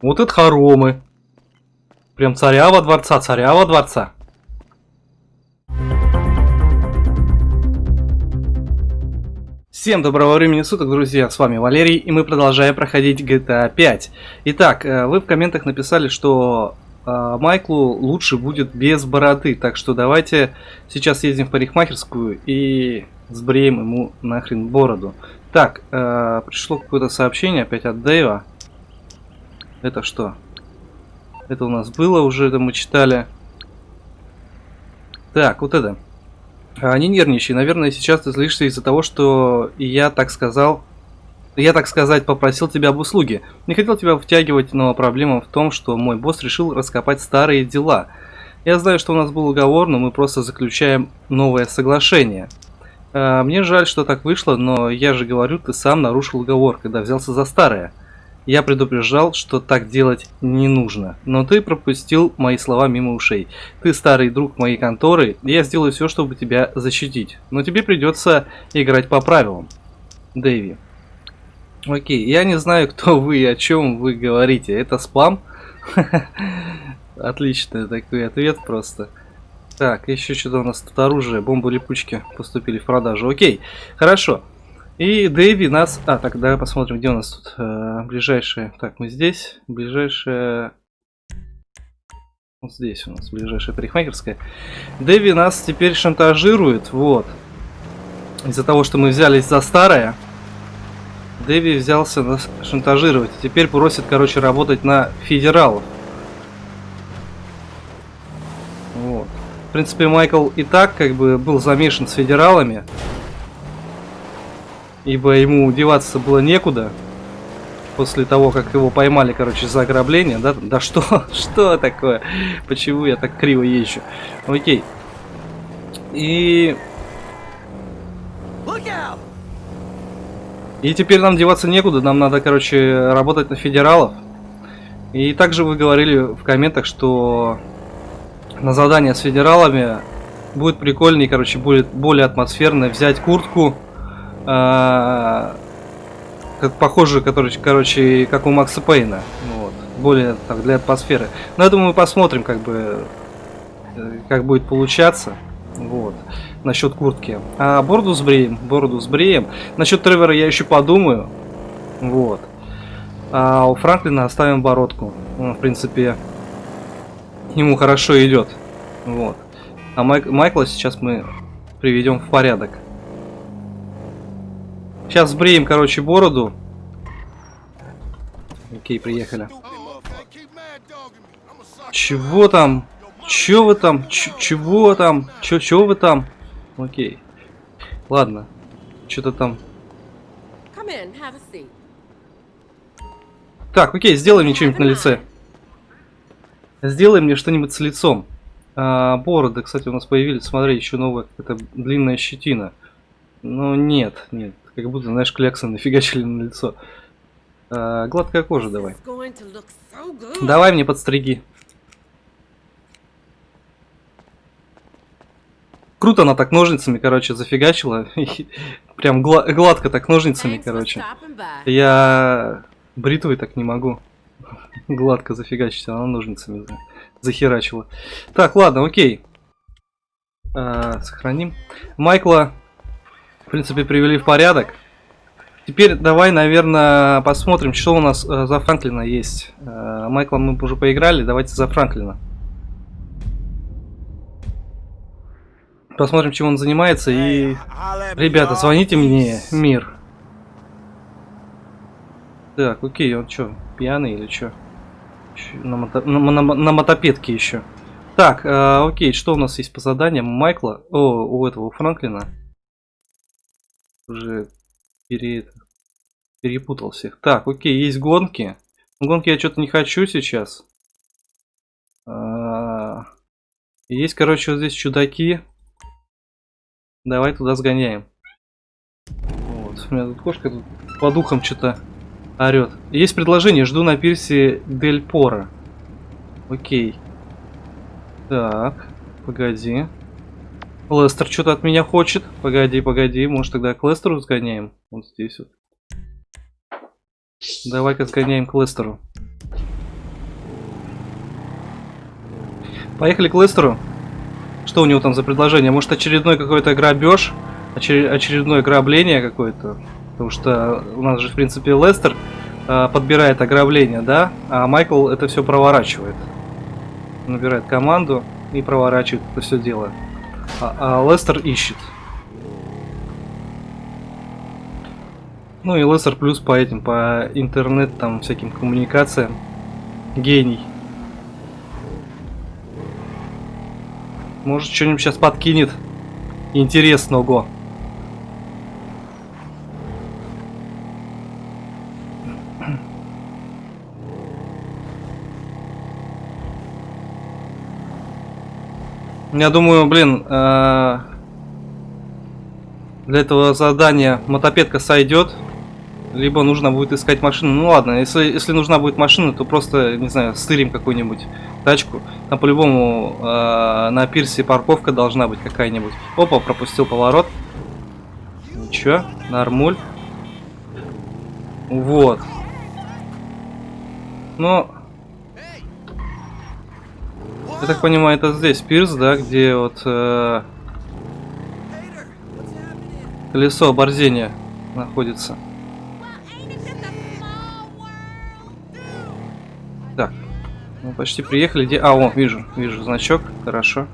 Вот это хоромы. Прям царя во дворца, царя во дворца. Всем доброго времени суток, друзья, с вами Валерий, и мы продолжаем проходить GTA 5. Итак, э, вы в комментах написали, что э, Майклу лучше будет без бороды, так что давайте сейчас ездим в парикмахерскую и сбреем ему нахрен бороду. Так, э, пришло какое-то сообщение опять от Дэйва. Это что? Это у нас было уже, это мы читали. Так, вот это. А, не наверное, сейчас ты злишься из-за того, что я так сказал... Я, так сказать, попросил тебя об услуге. Не хотел тебя втягивать, но проблема в том, что мой босс решил раскопать старые дела. Я знаю, что у нас был уговор, но мы просто заключаем новое соглашение. А, мне жаль, что так вышло, но я же говорю, ты сам нарушил уговор, когда взялся за старое. Я предупреждал, что так делать не нужно, но ты пропустил мои слова мимо ушей. Ты старый друг моей конторы, я сделаю все, чтобы тебя защитить. Но тебе придется играть по правилам. Дэви. Окей, я не знаю, кто вы и о чем вы говорите. Это спам? Отличный такой ответ просто. Так, еще что-то у нас тут оружие, бомбы-липучки поступили в продажу. Окей, хорошо. И Дэви нас... А, так, давай посмотрим, где у нас тут э, ближайшие... Так, мы здесь. Ближайшая... Вот здесь у нас ближайшая парикмахерская. Дэви нас теперь шантажирует, вот. Из-за того, что мы взялись за старое. Дэви взялся нас шантажировать. Теперь просит, короче, работать на федералов. Вот. В принципе, Майкл и так, как бы, был замешан с федералами ибо ему деваться было некуда. После того, как его поймали, короче, за ограбление, да? Да что? Что такое? Почему я так криво езжу? Окей. И... И теперь нам деваться некуда, нам надо, короче, работать на федералов. И также вы говорили в комментах, что на задание с федералами будет прикольнее, короче, будет более атмосферно взять куртку, а, как похоже, который, короче, как у Макса Пейна. Вот. Более так, для атмосферы. Но я думаю, посмотрим, как бы, э, как будет получаться. Вот. Насчет куртки. А бороду сбреем. Бороду сбреем. Насчет Тревора я еще подумаю. Вот. А у Франклина оставим бородку. Он, в принципе, ему хорошо идет. Вот. А Майк Майкла сейчас мы приведем в порядок. Сейчас сбреем, короче, бороду. Окей, приехали. Чего там? Чего вы там? Ч чего там? Чё, чего вы там? Окей. Ладно. Что-то там. Так, окей, сделай мне что-нибудь на лице. Сделай мне что-нибудь с лицом. А, бороды, кстати, у нас появились. Смотри, еще новая это длинная щетина. Но нет, нет. Как будто, знаешь, кляксы нафигачили на лицо. А, гладкая кожа давай. Давай мне подстриги. Круто она так ножницами, короче, зафигачила. Прям гла гладко так ножницами, короче. Я бритвой так не могу. Гладко зафигачить, она ножницами захерачила. Так, ладно, окей. А, сохраним. Майкла в принципе, привели в порядок. Теперь давай, наверное, посмотрим, что у нас э, за Франклина есть. Э, Майкла мы уже поиграли, давайте за Франклина. Посмотрим, чем он занимается. И, ребята, звоните мне, мир. Так, окей, он что, пьяный или что? На, мото на, на, на мотопедке еще. Так, э, окей, что у нас есть по заданиям? Майкла, о, у этого, у Франклина уже пере... перепутал всех. Так, окей, есть гонки. Гонки я что-то не хочу сейчас. А... Есть, короче, вот здесь чудаки. Давай туда сгоняем. Вот, у меня тут кошка тут по духам что-то орет. Есть предложение, жду на пирсе Дель Пора. Окей. Так, погоди. Лестер что-то от меня хочет. Погоди, погоди. Может тогда к Лестеру сгоняем? Вот здесь вот. Давай-ка сгоняем к Лестеру. Поехали к Лестеру. Что у него там за предложение? Может очередной какой-то грабеж? Очер... Очередное грабление какое-то? Потому что у нас же, в принципе, Лестер э, подбирает ограбление, да? А Майкл это все проворачивает. Набирает команду и проворачивает это все дело. А, а Лестер ищет. Ну и Лестер плюс по этим, по интернет, там, всяким коммуникациям. Гений. Может, что-нибудь сейчас подкинет интересного. Я думаю, блин, э для этого задания мотопедка сойдет. Либо нужно будет искать машину. Ну ладно, если, если нужна будет машина, то просто, не знаю, стырим какую-нибудь тачку. Там по-любому э, на пирсе парковка должна быть какая-нибудь. Опа, пропустил поворот. Ничего, нормуль. Вот. Но... Я так понимаю, это здесь пирс, да, где вот... Э, колесо оборзения находится. Так, мы почти приехали. Где? А, о, вижу, вижу значок. Хорошо.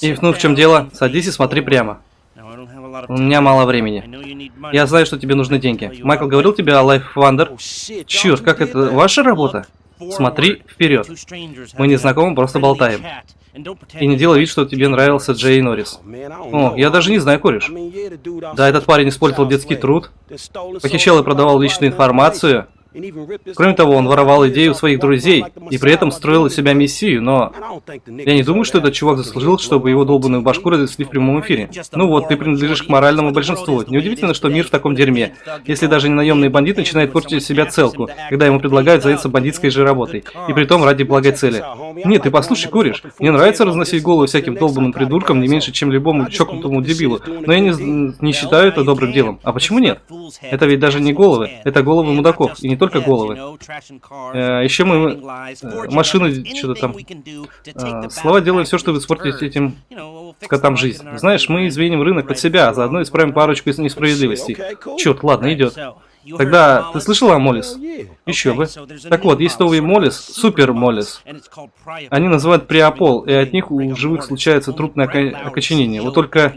И ну в чем дело? Садись и смотри прямо. У меня мало времени. Я знаю, что тебе нужны деньги. Майкл говорил тебе о Life Wonder? Черт, как это? Ваша работа? Смотри вперед. Мы не знакомы, просто болтаем. И не делай вид, что тебе нравился Джей Норрис. О, я даже не знаю, кореш. Да, этот парень использовал детский труд, похищал и продавал личную информацию, Кроме того, он воровал идею своих друзей и при этом строил из себя мессию, но я не думаю, что этот чувак заслужил, чтобы его долбанную башку разнесли в прямом эфире. Ну вот, ты принадлежишь к моральному большинству. Неудивительно, что мир в таком дерьме. Если даже ненаемный бандит начинает портить из себя целку, когда ему предлагают заняться бандитской же работой. И при том ради благой цели. Нет, ты послушай, куришь. Мне нравится разносить голову всяким долбанным придуркам не меньше, чем любому чокнутому дебилу. Но я не, не считаю это добрым делом. А почему нет? Это ведь даже не головы, это головы мудаков. И не только только головы. Э, еще мы э, машины что-то там. Э, слова делают все, чтобы испортить этим котам жизнь. Знаешь, мы извиним рынок под себя, а заодно исправим парочку несправедливостей. Черт, ладно, идет. Тогда ты слышал о Молис? Еще бы. Так вот, есть новый Молис, Супер Молис. Они называют Приопол, и от них у живых случается трупное окоченение. Вот только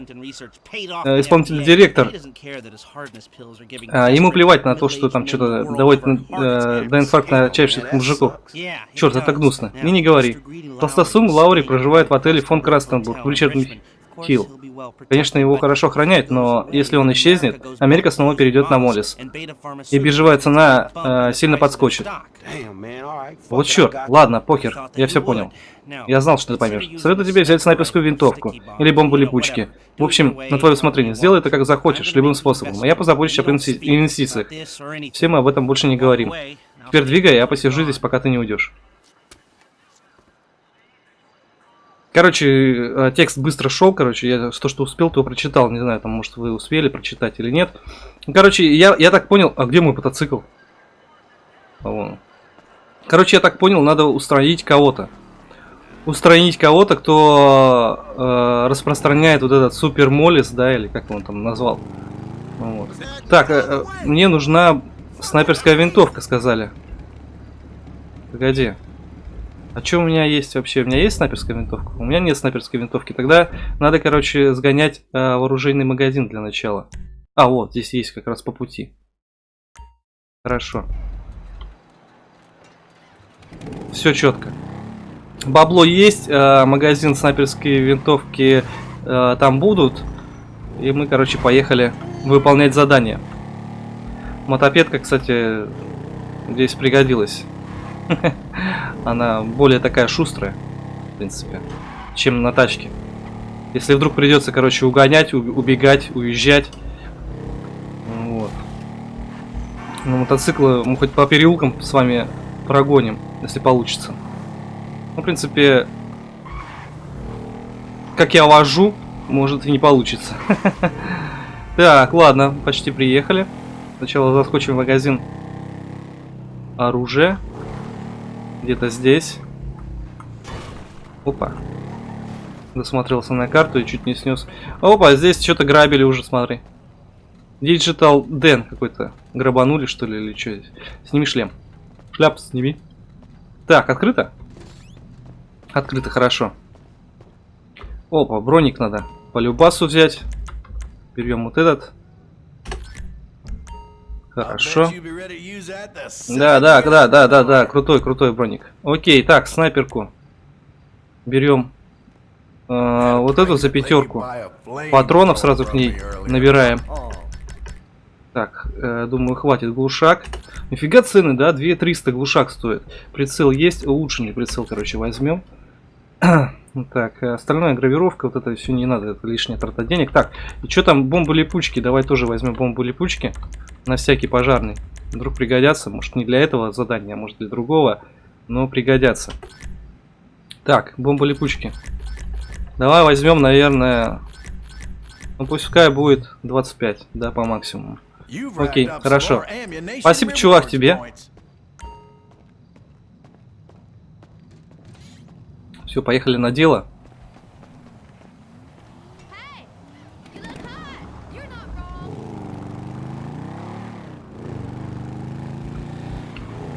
э, исполнительный директор, э, ему плевать на то, что там что-то доводит э, до инфаркта отчаявшихся мужиков. Черт, это гнусно. Мне не говори. Толстосум Лаури проживает в отеле фон Крастенбург в Ричард Хилл. Конечно, его хорошо охраняют, но если он исчезнет, Америка снова перейдет на Молис. И биржевая цена э, сильно подскочит. Вот черт, ладно, покер, я все понял. Я знал, что ты поймешь. Советую тебе взять снайперскую винтовку или бомбу липучки. В общем, на твое усмотрение. Сделай это как захочешь, любым способом. А я позабочусь об инвестициях. Все мы об этом больше не говорим. Теперь двигай, я посижу здесь, пока ты не уйдешь. Короче, э, текст быстро шел, короче, я то, что успел, то прочитал. Не знаю, там, может, вы успели прочитать или нет. Короче, я, я так понял... А где мой мотоцикл? А вон. Короче, я так понял, надо устранить кого-то. Устранить кого-то, кто э, распространяет вот этот супер молис, да, или как он там назвал. Вот. Так, э, э, мне нужна снайперская винтовка, сказали. Погоди. А что у меня есть вообще? У меня есть снайперская винтовка? У меня нет снайперской винтовки. Тогда надо, короче, сгонять э, вооруженный магазин для начала. А, вот, здесь есть как раз по пути. Хорошо. Все четко. Бабло есть, э, магазин снайперской винтовки э, там будут. И мы, короче, поехали выполнять задание. Мотопедка, кстати, здесь пригодилась. Она более такая шустрая, в принципе, чем на тачке. Если вдруг придется, короче, угонять, убегать, уезжать. Вот. На мотоциклы мы хоть по переулкам с вами прогоним, если получится. Ну, в принципе, как я вожу, может и не получится. Так, ладно, почти приехали. Сначала заскочим в магазин оружия. Где-то здесь. Опа. Досмотрелся на карту и чуть не снес. Опа, здесь что-то грабили уже, смотри. Digital Дэн какой-то. Грабанули, что ли, или что здесь? Сними шлем. Шляпу сними. Так, открыто? Открыто, хорошо. Опа, броник надо. По любасу взять. Берем вот этот. Хорошо. Да, да, да, да, да, да, крутой, крутой броник. Окей, так, снайперку. Берем э, вот эту за пятерку. Патронов сразу к ней набираем. Так, э, думаю, хватит глушак. Нифига цены, да? 2300 глушак стоит. Прицел есть, улучшенный прицел, короче, возьмем. так, остальная гравировка, вот это все не надо, это лишняя трата денег. Так, и что там, бомбы-липучки? Давай тоже возьмем бомбы-липучки. На всякий пожарный. Вдруг пригодятся, может не для этого задания, а может для другого, но пригодятся. Так, бомбы-липучки. Давай возьмем, наверное, ну пускай будет 25, да, по максимуму. Окей, хорошо. Спасибо, чувак, тебе. Все, поехали на дело.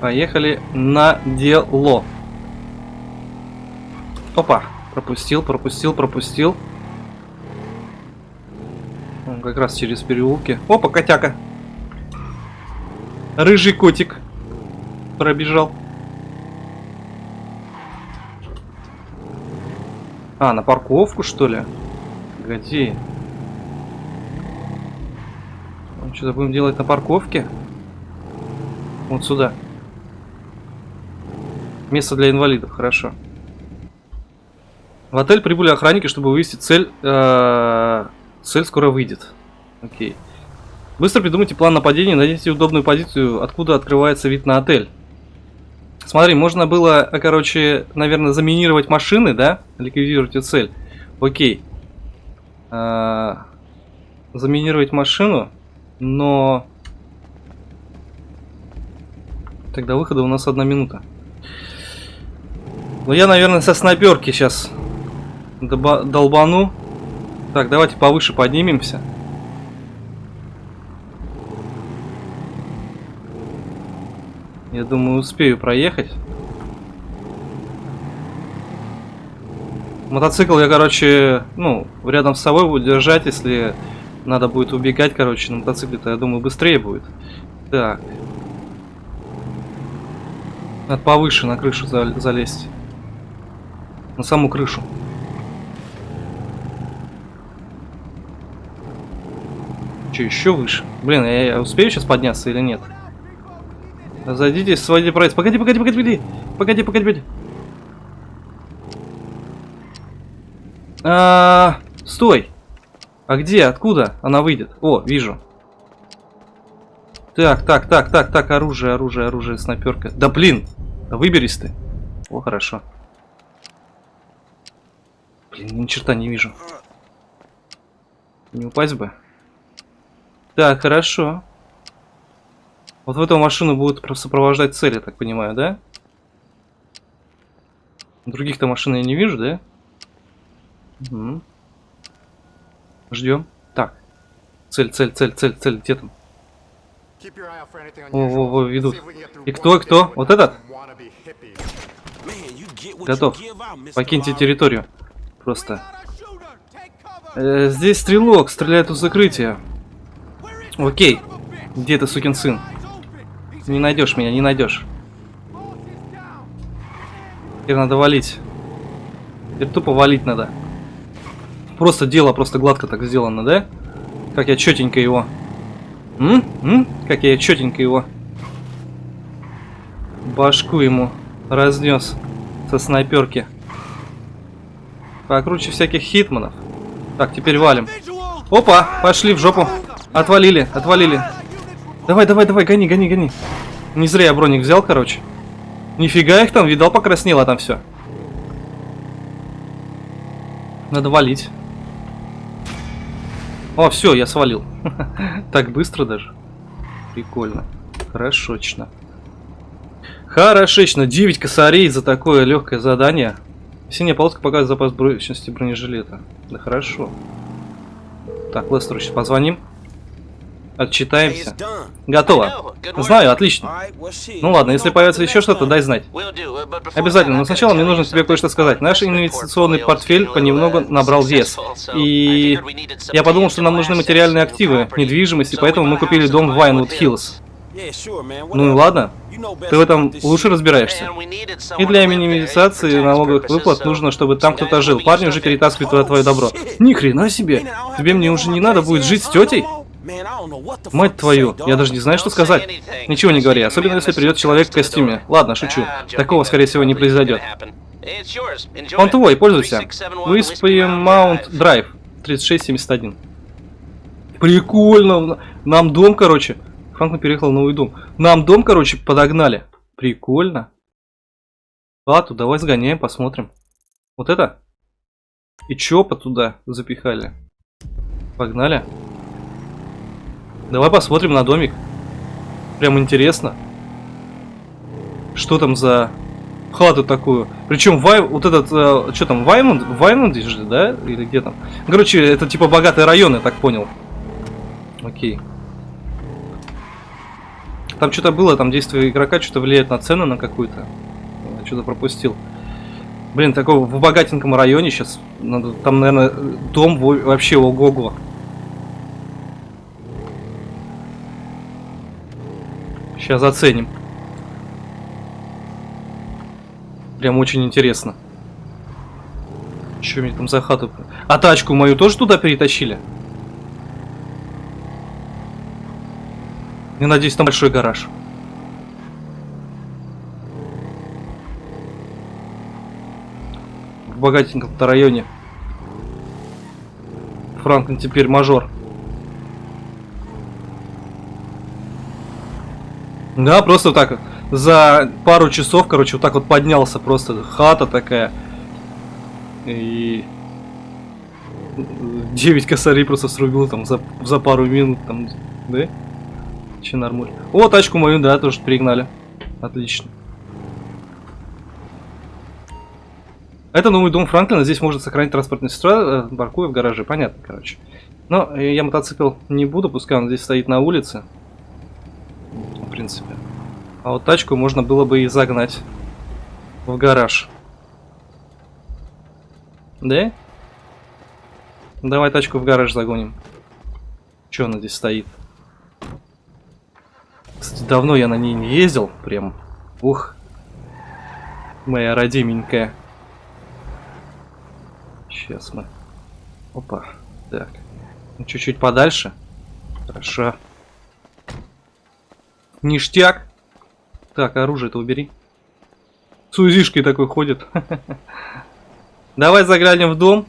Поехали на дело. Опа, пропустил, пропустил, пропустил. Как раз через переулки. Опа, котяка. Рыжий котик. Пробежал. А, на парковку, что ли? Погоди. Ну, Что-то будем делать на парковке? Вот сюда. Место для инвалидов, хорошо. В отель прибыли охранники, чтобы вывести цель. Э -э цель скоро выйдет. Окей. Быстро придумайте план нападения, найдите удобную позицию, откуда открывается вид на отель. Смотри, можно было, короче, наверное, заминировать машины, да? Ликвидировать эту цель. Окей. А, заминировать машину, но... Тогда выхода у нас одна минута. Ну, я, наверное, со снайперки сейчас долбану. Так, давайте повыше поднимемся. Я думаю, успею проехать. Мотоцикл я, короче, ну, рядом с собой буду держать, если надо будет убегать, короче, на мотоцикле-то, я думаю, быстрее будет. Так. Надо повыше на крышу залезть. На саму крышу. Че, еще выше? Блин, я, я успею сейчас подняться или нет? Зайдите, сводите прайс. Погоди, погоди, погоди, погоди. Погоди, погоди, погоди. А, стой. А где? Откуда она выйдет? О, вижу. Так, так, так, так, так, оружие, оружие, оружие, снайперка. Да блин, да выберись ты. О, хорошо. Блин, ни черта не вижу. Не упасть бы. Так, хорошо. Вот в эту машину будут сопровождать цели, так понимаю, да? Других-то машин я не вижу, да? Угу. Ждем. Так. Цель, цель, цель, цель, цель. Где там? О, во, во, ведут. И кто, кто? Вот этот? Готов. Покиньте территорию. Просто. Э, здесь стрелок, стреляет у закрытия. Окей. Где ты, сукин сын? Не найдешь меня, не найдешь. Теперь надо валить. Теперь тупо валить надо. Просто дело просто гладко так сделано, да? Как я четенько его. М? М? Как я четенько его. Башку ему разнес со снайперки. Покруче всяких хитманов. Так, теперь валим. Опа, пошли в жопу. Отвалили, отвалили. Давай, давай, давай, гони, гони, гони. Не зря я броник взял, короче. Нифига их там, видал, покраснело там все. Надо валить. О, все, я свалил. Так быстро даже. Прикольно. Хорошочно. Хорошечно. 9 косарей за такое легкое задание. Синяя полоска показывает запас прочности бронежилета. Да хорошо. Так, Лестеру сейчас позвоним. Отчитаемся. Готово. Знаю, отлично. Ну ладно, если появится еще что-то, дай знать. Обязательно, но сначала мне нужно тебе кое-что сказать. Наш инвестиционный портфель понемногу набрал вес. И я подумал, что нам нужны материальные активы, недвижимость, и поэтому мы купили дом в Вайнвуд Хиллз. Ну и ладно. Ты в этом лучше разбираешься. И для минимизации налоговых выплат нужно, чтобы там кто-то жил. Парни уже перетаскивают твое добро. Ни хрена себе! Тебе мне уже не надо будет жить с тетей? Мать твою, я даже не знаю, что сказать. Ничего не говори, особенно если придет человек в костюме. Ладно, шучу. Такого, скорее всего, не произойдет. Он твой, пользуйся. Выспаем Маунт Драйв 3671. Прикольно. Нам дом, короче. Франклин переехал в новый дом. Нам дом, короче, подогнали. Прикольно. Ладно, давай сгоняем, посмотрим. Вот это? И чопа туда запихали. Погнали. Давай посмотрим на домик. Прям интересно. Что там за хату такую? Причем Вай, вот этот, э, что там, Ваймонд, Ваймонд же, да? Или где там? Короче, это типа богатый район, я так понял. Окей. Там что-то было, там действие игрока что-то влияет на цену на какую-то. Что-то пропустил. Блин, такого в богатеньком районе сейчас. Надо, там, наверное, дом вообще ого-го. Сейчас оценим. Прям очень интересно. Что мне там за хату? А тачку мою тоже туда перетащили? Я надеюсь, там большой гараж. В богатеньком районе. Франклин теперь мажор. Да, просто вот так за пару часов, короче, вот так вот поднялся просто хата такая. И 9 косарей просто срубил там за, за пару минут там, да? Че нормуль. О, тачку мою, да, тоже пригнали. Отлично. Это новый дом Франклина, здесь можно сохранить транспортный средства, э, паркуя в гараже, понятно, короче. Но я мотоцикл не буду, пускай он здесь стоит на улице принципе. А вот тачку можно было бы и загнать в гараж. Да? Давай тачку в гараж загоним. Че она здесь стоит? Кстати, давно я на ней не ездил. Прям. Ух. Моя родименькая. Сейчас мы. Опа. Так. Чуть-чуть подальше. Хорошо. Ништяк. Так, оружие-то убери. С узишкой такой ходит. Давай заглянем в дом.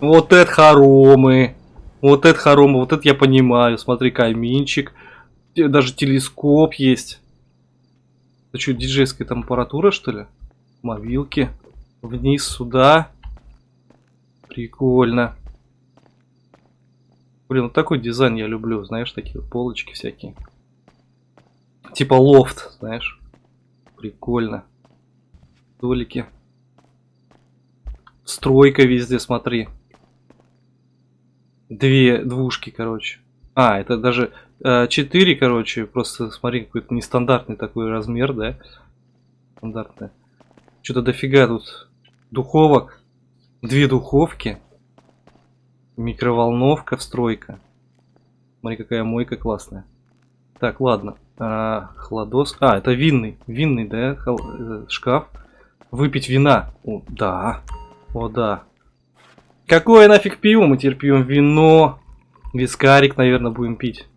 Вот это хоромы. Вот это хоромы. Вот это я понимаю. Смотри, каминчик. Даже телескоп есть. Это что, диджейская там аппаратура, что ли? Мобилки. Вниз сюда. Прикольно. Блин, вот такой дизайн я люблю, знаешь, такие полочки всякие. Типа лофт, знаешь. Прикольно. Столики. Стройка везде, смотри. Две двушки, короче. А, это даже э, 4, короче, просто смотри, какой-то нестандартный такой размер, да? Стандартный. Что-то дофига тут духовок. Две духовки. Микроволновка, встройка. Смотри, какая мойка классная. Так, ладно. А, хладос. А, это винный. Винный, да, Хол... Э, шкаф. Выпить вина. О, да. О, да. Какое нафиг пиво? Мы теперь пьем вино. Вискарик, наверное, будем пить.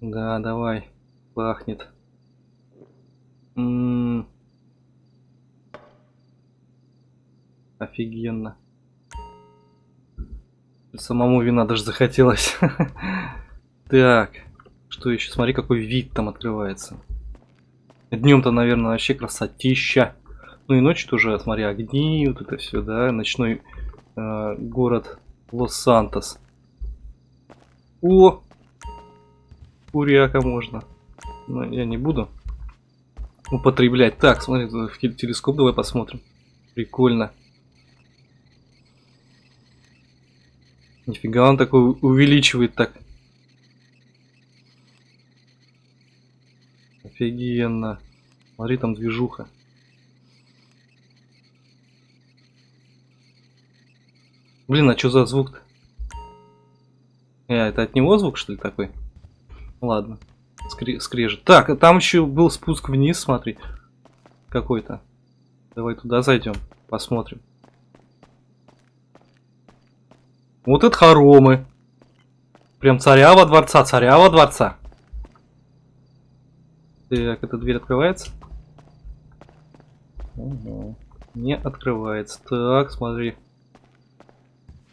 Да, давай. Пахнет. М -м -м. Офигенно. Самому вина даже захотелось. Так. Что еще? Смотри, какой вид там открывается. Днем-то, наверное, вообще красотища. Ну и ночью тоже, смотри, огни, вот это все, да, ночной э, город Лос-Сантос. О! Куряка можно. Но я не буду употреблять. Так, смотри, в телескоп давай посмотрим. Прикольно. Нифига он такой увеличивает так. Офигенно. Смотри, там движуха. Блин, а что за звук-то? Э, это от него звук, что ли, такой? Ладно. Скре скрежет. Так, а там еще был спуск вниз, смотри. Какой-то. Давай туда зайдем, посмотрим. Вот это хоромы. Прям царя во дворца, царя во дворца. Так, эта дверь открывается? Угу. Не открывается. Так, смотри.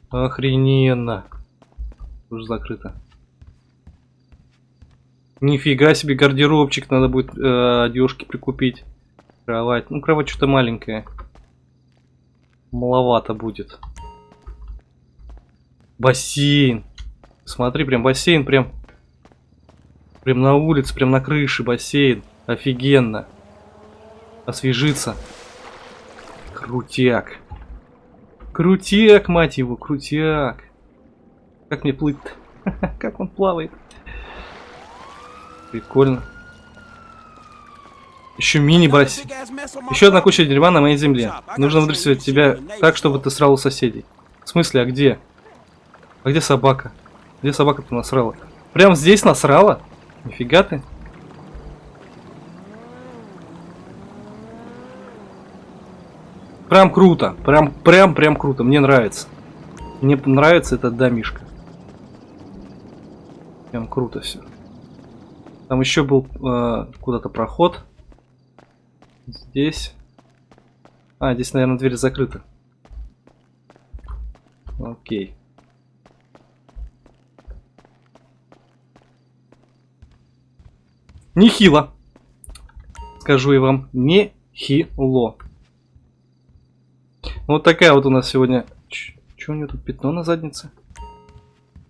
Охрененно. Уже закрыто. Нифига себе гардеробчик, надо будет э, одежки прикупить. Кровать. Ну, кровать что-то маленькая. Маловато будет. Бассейн. Смотри, прям бассейн, прям... Прям на улице, прям на крыше бассейн. Офигенно. Освежиться. Крутяк. Крутяк, мать его, крутяк. Как мне плыть-то? Как он плавает. Прикольно. Еще мини-бассейн. Еще одна куча дерьма на моей земле. Нужно выдрессировать тебя так, чтобы ты срал у соседей. В смысле, а где? А где собака? Где собака-то насрала? Прям здесь насрала? Нифига ты. Прям круто. Прям, прям, прям круто. Мне нравится. Мне нравится этот домишка. Прям круто все. Там еще был э, куда-то проход. Здесь. А, здесь, наверное, дверь закрыта. Окей. Нехило. Скажу я вам, нехило. Вот такая вот у нас сегодня... Че у него тут пятно на заднице?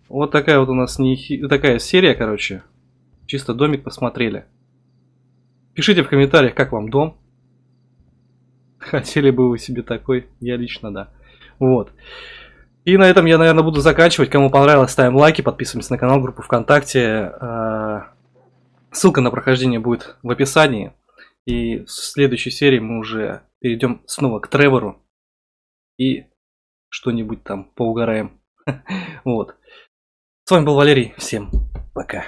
Вот такая вот у нас нехи... такая серия, короче. Чисто домик посмотрели. Пишите в комментариях, как вам дом. Хотели бы вы себе такой? Я лично, да. Вот. И на этом я, наверное, буду заканчивать. Кому понравилось, ставим лайки, подписываемся на канал, группу ВКонтакте. Ссылка на прохождение будет в описании. И в следующей серии мы уже перейдем снова к Тревору. И что-нибудь там поугараем. Вот. С вами был Валерий. Всем пока.